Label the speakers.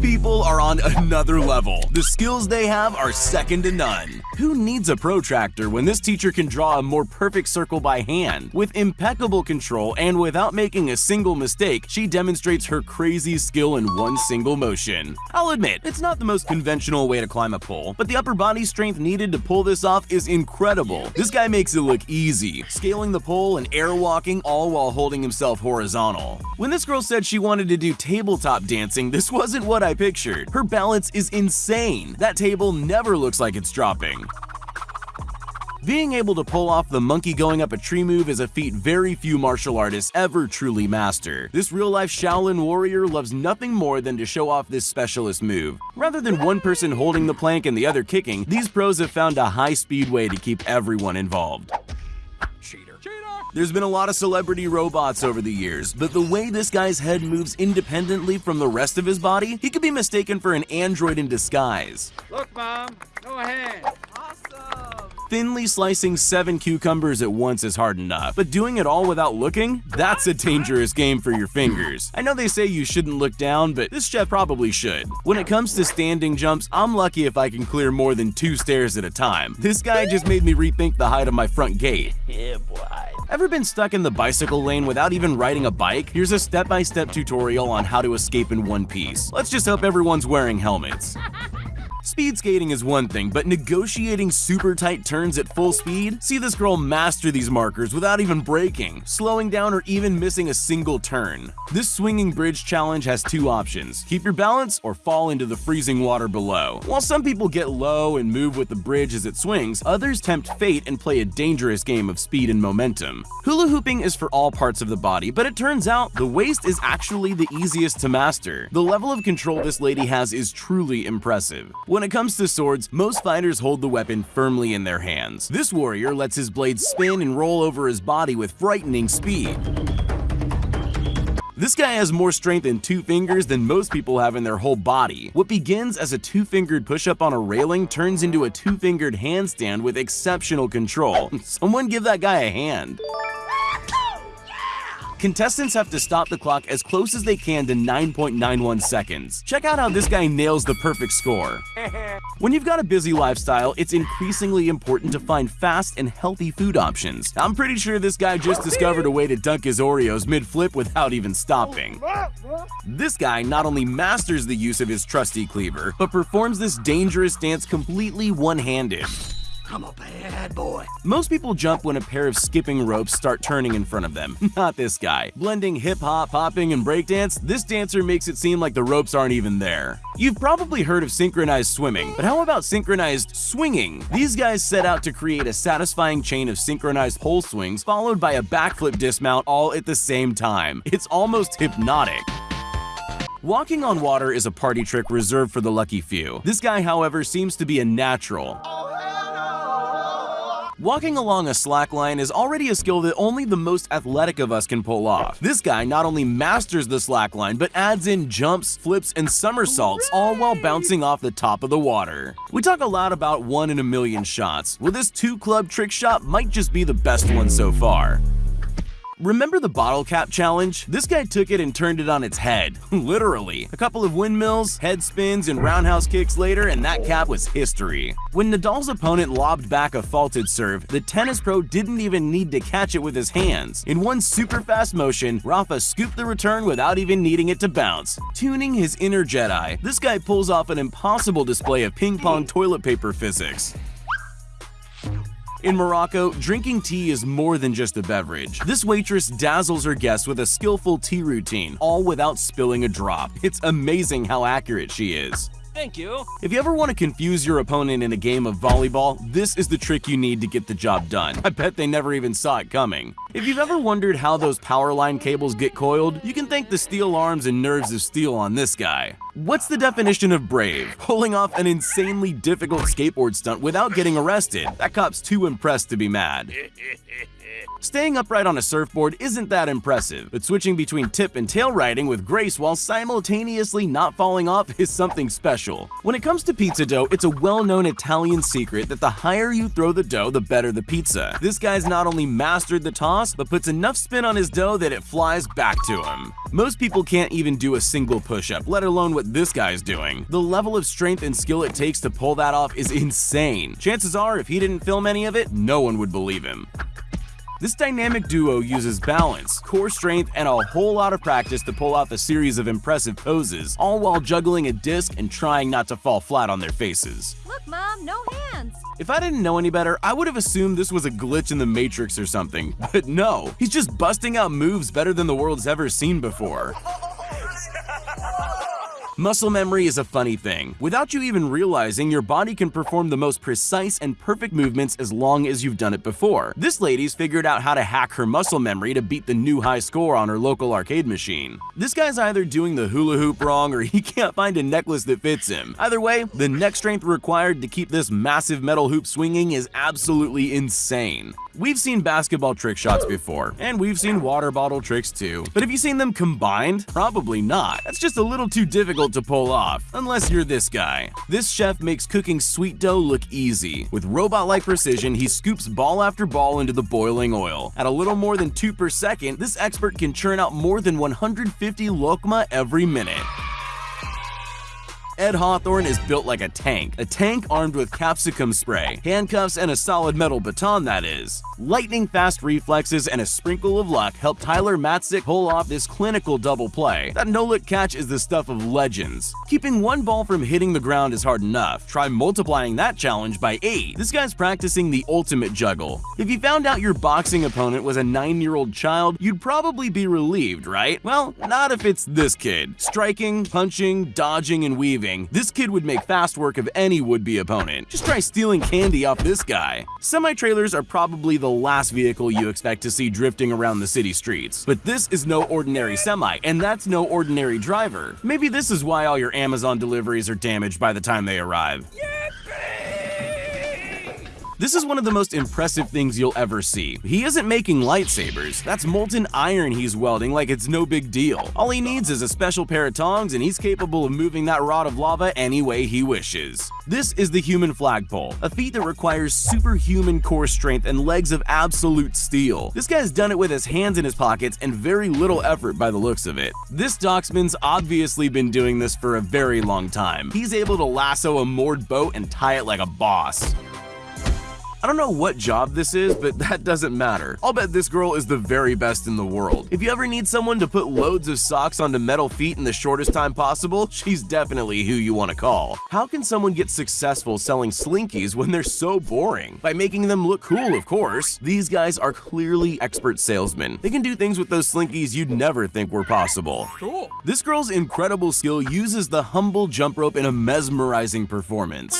Speaker 1: People on another level. The skills they have are second to none. Who needs a protractor when this teacher can draw a more perfect circle by hand? With impeccable control and without making a single mistake, she demonstrates her crazy skill in one single motion. I'll admit, it's not the most conventional way to climb a pole, but the upper body strength needed to pull this off is incredible. This guy makes it look easy, scaling the pole and air walking all while holding himself horizontal. When this girl said she wanted to do tabletop dancing, this wasn't what I pictured. Her balance is insane. That table never looks like it's dropping. Being able to pull off the monkey going up a tree move is a feat very few martial artists ever truly master. This real-life Shaolin warrior loves nothing more than to show off this specialist move. Rather than one person holding the plank and the other kicking, these pros have found a high-speed way to keep everyone involved. There's been a lot of celebrity robots over the years, but the way this guy's head moves independently from the rest of his body, he could be mistaken for an android in disguise.
Speaker 2: Look, Mom, go ahead.
Speaker 1: Thinly slicing seven cucumbers at once is hard enough, but doing it all without looking? That's a dangerous game for your fingers. I know they say you shouldn't look down, but this chef probably should. When it comes to standing jumps, I'm lucky if I can clear more than two stairs at a time. This guy just made me rethink the height of my front gate. Yeah, boy. Ever been stuck in the bicycle lane without even riding a bike? Here's a step-by-step -step tutorial on how to escape in one piece. Let's just hope everyone's wearing helmets. Speed skating is one thing, but negotiating super tight turns at full speed? See this girl master these markers without even braking, slowing down or even missing a single turn. This swinging bridge challenge has two options, keep your balance or fall into the freezing water below. While some people get low and move with the bridge as it swings, others tempt fate and play a dangerous game of speed and momentum. Hula hooping is for all parts of the body, but it turns out the waist is actually the easiest to master. The level of control this lady has is truly impressive. When it comes to swords, most fighters hold the weapon firmly in their hands. This warrior lets his blade spin and roll over his body with frightening speed. This guy has more strength in two fingers than most people have in their whole body. What begins as a two-fingered push-up on a railing turns into a two-fingered handstand with exceptional control. Someone give that guy a hand. Contestants have to stop the clock as close as they can to 9.91 seconds. Check out how this guy nails the perfect score. When you've got a busy lifestyle, it's increasingly important to find fast and healthy food options. I'm pretty sure this guy just discovered a way to dunk his Oreos mid-flip without even stopping. This guy not only masters the use of his trusty cleaver, but performs this dangerous dance completely one-handed.
Speaker 3: I'm a bad boy.
Speaker 1: Most people jump when a pair of skipping ropes start turning in front of them. Not this guy. Blending hip-hop, hopping, and breakdance, this dancer makes it seem like the ropes aren't even there. You've probably heard of synchronized swimming, but how about synchronized swinging? These guys set out to create a satisfying chain of synchronized pole swings followed by a backflip dismount all at the same time. It's almost hypnotic. Walking on water is a party trick reserved for the lucky few. This guy, however, seems to be a natural. Walking along a slack line is already a skill that only the most athletic of us can pull off. This guy not only masters the slack line, but adds in jumps, flips, and somersaults, all while bouncing off the top of the water. We talk a lot about one in a million shots. Well, this two-club trick shot might just be the best one so far. Remember the bottle cap challenge? This guy took it and turned it on its head, literally. A couple of windmills, head spins, and roundhouse kicks later, and that cap was history. When Nadal's opponent lobbed back a faulted serve, the tennis pro didn't even need to catch it with his hands. In one super fast motion, Rafa scooped the return without even needing it to bounce. Tuning his inner Jedi, this guy pulls off an impossible display of ping pong toilet paper physics. In Morocco, drinking tea is more than just a beverage. This waitress dazzles her guests with a skillful tea routine, all without spilling a drop. It's amazing how accurate she is.
Speaker 2: Thank you.
Speaker 1: If you ever want to confuse your opponent in a game of volleyball, this is the trick you need to get the job done. I bet they never even saw it coming. If you've ever wondered how those power line cables get coiled, you can thank the steel arms and nerves of steel on this guy. What's the definition of brave? Pulling off an insanely difficult skateboard stunt without getting arrested. That cop's too impressed to be mad. Staying upright on a surfboard isn't that impressive, but switching between tip and tail riding with grace while simultaneously not falling off is something special. When it comes to pizza dough, it's a well-known Italian secret that the higher you throw the dough, the better the pizza. This guy's not only mastered the toss, but puts enough spin on his dough that it flies back to him. Most people can't even do a single push-up, let alone what this guy's doing. The level of strength and skill it takes to pull that off is insane. Chances are, if he didn't film any of it, no one would believe him. This dynamic duo uses balance, core strength, and a whole lot of practice to pull off a series of impressive poses, all while juggling a disc and trying not to fall flat on their faces.
Speaker 4: Look, Mom, no hands.
Speaker 1: If I didn't know any better, I would have assumed this was a glitch in the Matrix or something. But no, he's just busting out moves better than the world's ever seen before. Muscle memory is a funny thing. Without you even realizing, your body can perform the most precise and perfect movements as long as you've done it before. This lady's figured out how to hack her muscle memory to beat the new high score on her local arcade machine. This guy's either doing the hula hoop wrong or he can't find a necklace that fits him. Either way, the neck strength required to keep this massive metal hoop swinging is absolutely insane. We've seen basketball trick shots before, and we've seen water bottle tricks too. But have you seen them combined? Probably not. That's just a little too difficult to pull off, unless you're this guy. This chef makes cooking sweet dough look easy. With robot-like precision, he scoops ball after ball into the boiling oil. At a little more than 2 per second, this expert can churn out more than 150 lokma every minute. Ed Hawthorne is built like a tank, a tank armed with capsicum spray, handcuffs, and a solid metal baton that is. Lightning fast reflexes and a sprinkle of luck help Tyler Matzek pull off this clinical double play. That no-look catch is the stuff of legends. Keeping one ball from hitting the ground is hard enough. Try multiplying that challenge by 8. This guy's practicing the ultimate juggle. If you found out your boxing opponent was a 9-year-old child, you'd probably be relieved, right? Well, not if it's this kid. Striking, punching, dodging, and weaving this kid would make fast work of any would-be opponent. Just try stealing candy off this guy. Semi-trailers are probably the last vehicle you expect to see drifting around the city streets. But this is no ordinary semi, and that's no ordinary driver. Maybe this is why all your Amazon deliveries are damaged by the time they arrive. This is one of the most impressive things you'll ever see. He isn't making lightsabers, that's molten iron he's welding like it's no big deal. All he needs is a special pair of tongs and he's capable of moving that rod of lava any way he wishes. This is the human flagpole, a feat that requires superhuman core strength and legs of absolute steel. This guy's done it with his hands in his pockets and very little effort by the looks of it. This docksman's obviously been doing this for a very long time. He's able to lasso a moored boat and tie it like a boss. I don't know what job this is, but that doesn't matter. I'll bet this girl is the very best in the world. If you ever need someone to put loads of socks onto metal feet in the shortest time possible, she's definitely who you want to call. How can someone get successful selling slinkies when they're so boring? By making them look cool, of course. These guys are clearly expert salesmen. They can do things with those slinkies you'd never think were possible.
Speaker 2: Cool.
Speaker 1: This girl's incredible skill uses the humble jump rope in a mesmerizing performance.